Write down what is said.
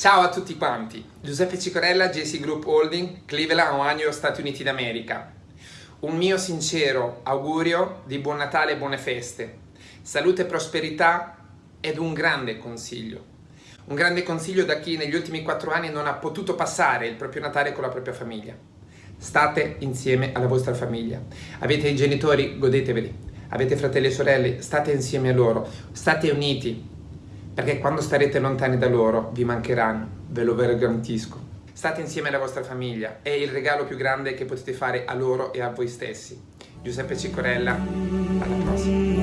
Ciao a tutti quanti, Giuseppe Cicorella, JC Group Holding, Cleveland, Ohio, Stati Uniti d'America. Un mio sincero augurio di buon Natale e buone feste, salute e prosperità ed un grande consiglio. Un grande consiglio da chi negli ultimi quattro anni non ha potuto passare il proprio Natale con la propria famiglia. State insieme alla vostra famiglia. Avete i genitori, godeteveli. Avete fratelli e sorelle, state insieme a loro. State uniti, perché quando starete lontani da loro vi mancheranno, ve lo garantisco. State insieme alla vostra famiglia, è il regalo più grande che potete fare a loro e a voi stessi. Giuseppe Cicorella, alla prossima.